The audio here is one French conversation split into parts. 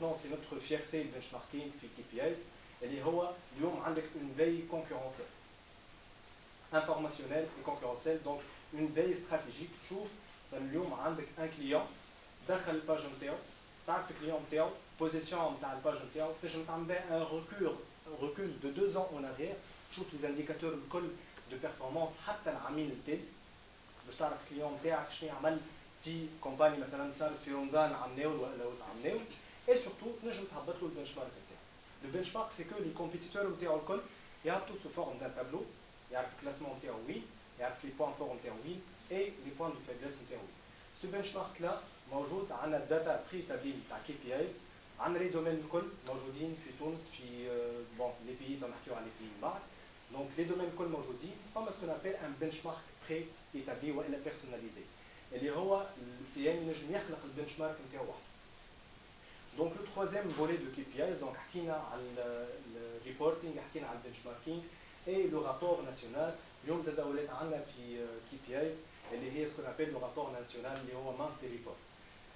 سي نوتر فيرتي البنش ماركينغ في كي بي اس اللي هو اليوم عندك اون في كونكورونسيال انفورماسيونيل اي كونكورونسيال دونك اون في استراتيجيك تشوف اليوم عندك ان كليون دخل الباج نتاعو تعرف الكليون نتاعو بوزيسيون نتاع الباج نتاعو تنجم تعمل بها ان ريكول ريكول دو دو زون اون اريير تشوف لي انديكاتور الكل دو بيرفورمانس حتى العميل التالي باش تعرف الكليون نتاعك شنو عمل في كومباني مثلا صار في رمضان عمناول ولا عمناول اي سورتو تنجم تهبط له البنش مارك نتاعو البنش مارك سي كو لي كومبيتيتور نتاعو الكل يهبطوا سو فورم دان تابلو يعرف الكلاسمون نتاعو وين يعرف لي بوان فور نتاعو وين اي لي بوان دو فيبليس نتاعو وين سو بنش مارك لا موجود عندنا الداتا بري تابلين تاع كي بي ايز عندنا لي دومين الكل موجودين في تونس في بون لي بيي نحكيو على لي بيي من بعد دونك لي دومين الكل موجودين فما سكون ابيل ان بنش مارك بري ايتابلي والا بيرسوناليزي اللي هو السي ام ينجم يخلق البنش مارك نتاعو وحده دونك لو تروازيام فولي دو كي بي ايز دونك حكينا على الريبورتينغ حكينا على البنش ماركينغ اي لو رابور ناسيونال اليوم زاد ولات عندنا في كي بي ايز اللي هي سكون ابيل لو رابور ناسيونال اللي هو مانتي ريبورت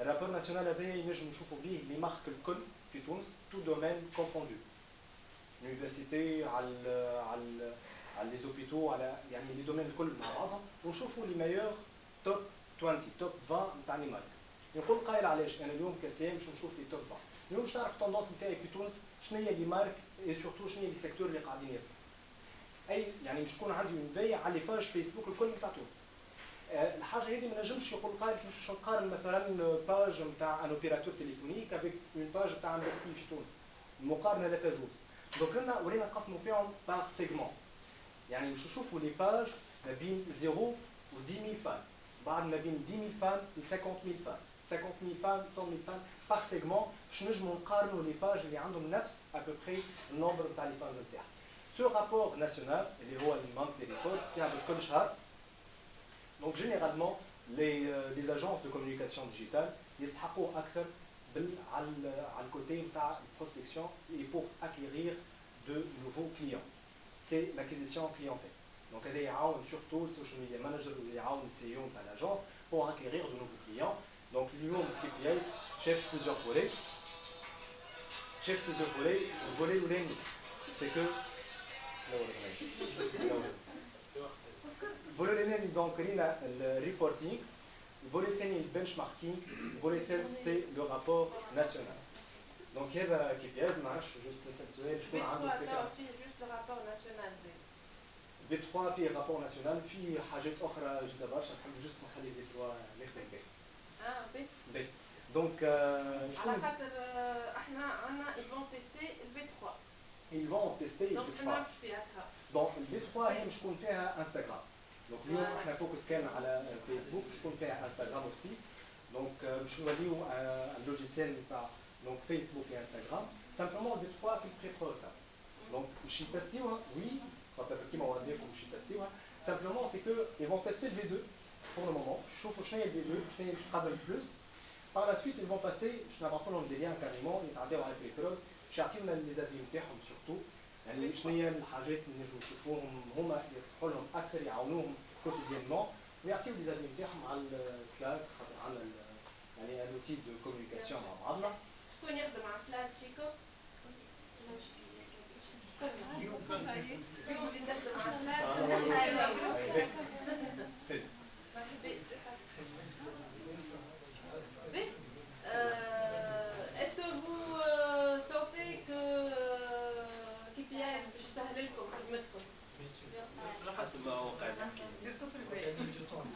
الرابور ناسيونال هذا ينجم نشوفوا به لي مارك الكل في تونس تو دومين كونفوندو يونيفرسيتي على على على لي زوبيتو على يعني لي دومين الكل مع بعضهم ونشوفوا لي مايور توب 20 توب 20 نتاع لي مارك يقول قائل علاش أنا اليوم كسيام باش نشوف لي 20 اليوم باش نعرف التوندونس نتاعي في تونس شنو هي لي مارك اي سورتو شنو هي لي سيكتور اللي قاعدين يطلعوا أي يعني باش تكون عندي اون على لي باج فيسبوك الكل نتاع تونس. الحاجة هذه ما نجمش يقول قائل كيفاش نقارن مثلا باج نتاع ان اوبيراتور تليفونيك افيك اون باج نتاع ان في تونس. المقارنة لا تجوز. دونك لنا ولينا نقسموا فيهم باغ سيجمون يعني باش نشوفوا لي باج ما بين 0 و 10000 فان بعد ما بين 10000 فان ل 50000 فان 50 000 femmes, 100 000 femmes par segment. Je ne compare les pages, les random nafs, à peu près le nombre de femmes internes. Ce rapport national, il est alimente les méthodes, qui a le Konshar. Donc généralement, euh, les, agences de communication digitale, ils acteur à côté de la prospection et pour acquérir de nouveaux clients. C'est l'acquisition clientèle. Donc, elle est surtout le social media manager ou les CEO de l'agence pour acquérir de nouveaux clients. بليزيور فولي شاف بليزيور فولي الفولي الاولاني سي كو الفولي الاولاني دونك رينا الريبورتينغ الفولي الثاني البنش ماركينغ الفولي الثالث سي لو رابور ناسيونال دونك هذا كي بي اس ما عرفتش جوست نسال سؤال شكون عنده فكره في جوست رابور ناسيونال زيد في 3 فيه رابور ناسيونال في حاجات اخرى جدا برشا نحب جوست نخلي في 3 نخدم به اه بي بي دونك على خاطر احنا عندنا يفون تيستي البي 3 ils vont tester دونك البي ما 3 نعرفش فيها هكا دونك البي 3 هي مش تكون فيها انستغرام دونك اليوم احنا فوكس كان على فيسبوك مش تكون فيها انستغرام اوسي دونك باش نوليو اللوجيسيال نتاع دونك فيسبوك et انستغرام سامبلومون البي 3 في البري بروتوتايب دونك باش يتستيوها وي خاطر كيما وديكم باش يتستيوها سامبلومون سي كو ils vont tester le V2 pour le moment يشوفوا شنو هي الفي 2 شنو هي باش تقدم بلوس par la suite ils vont passer باش نبعثوا لهم دي ليان كاريمون يتعداو على البريكرول باش يعطيونا لي زافي نتاعهم سورتو يعني شنو هي الحاجات اللي نجموا نشوفوهم هما يصلحوا لهم اكثر يعاونوهم كوتيديانمون ويعطيو لي زافي نتاعهم على السلاك خاطر عندنا يعني ان اوتي دو كوميونيكاسيون مع بعضنا شكون يخدم على سلايد فيكم؟ اليوم اللي نخدم على سلايد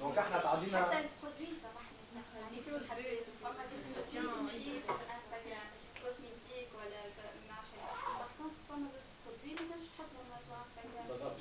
دونك إحنا حتى تعدينا البرودوي سامحني مثلا حتى فقط تمشي انستغرام كوزميتيك ولا ما نعرفش باغ كونتر فما برودوي ما تنجمش تحطهم بالضبط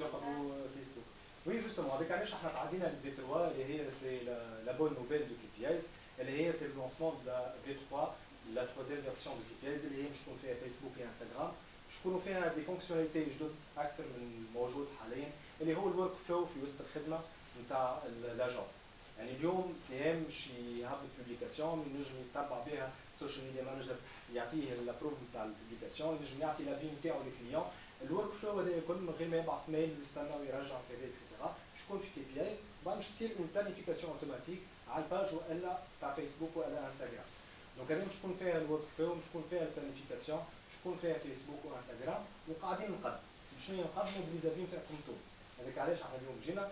فيسبوك وي جوستومون هذيك علاش إحنا تعدينا البي 3 اللي هي سي لا بون نوفيل دو كي بي ايز اللي هي سي اللونسمون دو في 3 لا تروزيام فيرسيون دو كيبياز اللي هي مش تكون فيها فيسبوك وانستغرام مش تكونوا فيها دي فونكسيوناليتي جدد أكثر من موجود حاليا اللي هو الورك فلو في وسط الخدمه نتاع لاجونس يعني اليوم سي ام شي يهبط بوبليكاسيون ينجم يتبع بها السوشيال ميديا مانجر يعطيه الابروف نتاع البوبليكاسيون ينجم يعطي لافي نتاعو للكليون الورك فلو هذا الكل من غير ما يبعث ميل ويستنى ويرجع كذا اكسيتيرا شكون في كي بي اس بعد باش تصير اون بلانيفيكاسيون اوتوماتيك على الباج وإلا تاع فيسبوك وإلا انستغرام دونك هذه شكون فيها الورك فلو شكون فيها البلانيفيكاسيون شكون فيها فيسبوك وانستغرام وقاعدين نقدم. شنو نقدموا بليزافي نتاعكم أنتم؟ هذاك علاش إحنا اليوم جينا؟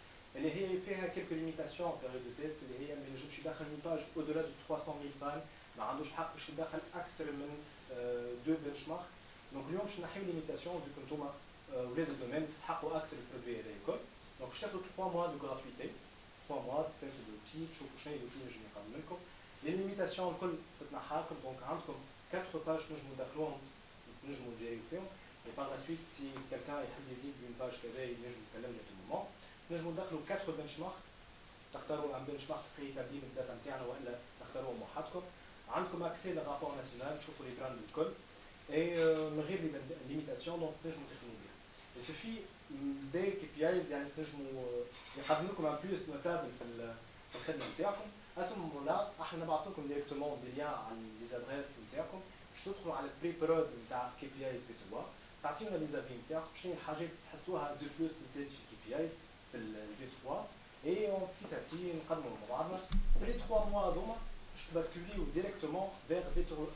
Elle est référée à quelques limitations en période de test, elle est mais je suis d'accord une page au-delà de 300 000 pages, je suis d'accord acteur de benchmark. Donc, nous avons une limitation, vu que Thomas, euh, ou l'aide de domaine, c'est acteur de produit à l'école. Donc, je cherche 3 mois de gratuité, 3 mois de test de pitch, au prochain, et de tout, général. Les limitations, donc, comme 4 pages, nous avons d'accord, nous fait. Et par la suite, si quelqu'un est hésite d'une page qu'il avait, nous avons d'accord à tout moment. نجموا ندخلوا 4 بنش مارك تختاروا ان بنش مارك بري تبديل الداتا نتاعنا وإلا تختاروا وحدكم عندكم اكسي للرابور ناسيونال تشوفوا لي براند الكل اي من غير ليميتاسيون دونك تنجموا تخدموا بها Il suffit des KPIs يعني تنجموا يقدم لكم ان بلوس نوتابل في الخدمة نتاعكم. Ce moment-là إحنا نبعث لكم ديريكتومون دي ليان على لي زادريس نتاعكم. باش تدخلوا على البري برود نتاع كي بي ايز في 3 تعطيونا لي زافي نتاعكم. شنو الحاجات تحسوها دو بلوس في كي بي ايز في الفي 3 اي اون بتيت ابتي نقدموا مع بعضنا في لي 3 موا هذوما باش تباسكوليو ديريكتومون فيغ في 3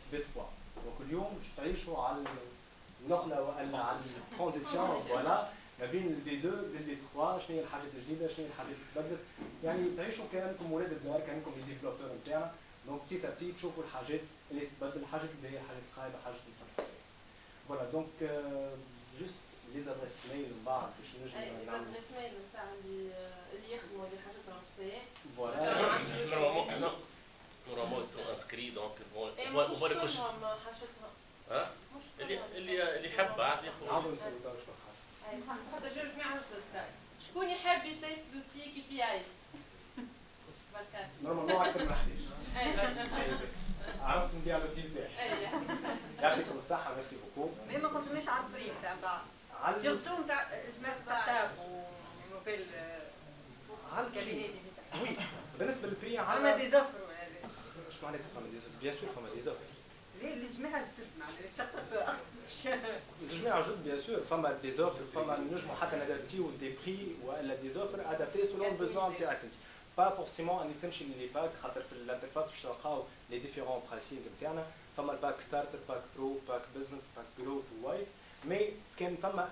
دونك اليوم باش تعيشوا على النقله والا على الترانزيسيون فوالا ما بين البي 2 للبي 3 شنو هي الحاجات الجديده شنو هي الحاجات اللي تبدلت يعني تعيشوا كانكم ولاد الدار كانكم لي ديفلوبور نتاعنا دونك بتيت ابتي تشوفوا الحاجات اللي تبدل الحاجات اللي هي حاجات خايبه حاجات اللي فوالا دونك ليزادريس ميل من بعض باش نجم اي ليزادريس ميل نتاع اللي اللي اللي حاجتهم في فوالا نورمالمون سو انسكري دونك بون هو اللي كلش ها اللي اللي اللي يحب عاد ياخذ شكون يحب يتيست بوتيك بي ايز نورمالمون أكثر من عرفت نبيع لوتيل تاعي يعطيكم الصحه ميرسي بوكو مي ما كنتماش عارفين الطريق تاع بعض على سيرتو نتاع جماعة ستارت اب ونوفيل على كابيني وي. بالنسبة للبري على دي زوفر إيش معناتها فما دي بيان سور فما دي زوفر ليه ستارت اب الجماعه جد بيان سور. فما دي زوفر فما نجموا حتى ندابتيو دي بري ولا دي زوفر أدابتي سولون البوزوان نتاعك انت با فورسيمون انك تمشي للي باك خاطر في الانترفاس باش تلقاو لي ديفيرون براسينغ نتاعنا فما الباك ستارتر باك برو باك بزنس باك جروث وايد مي كان فما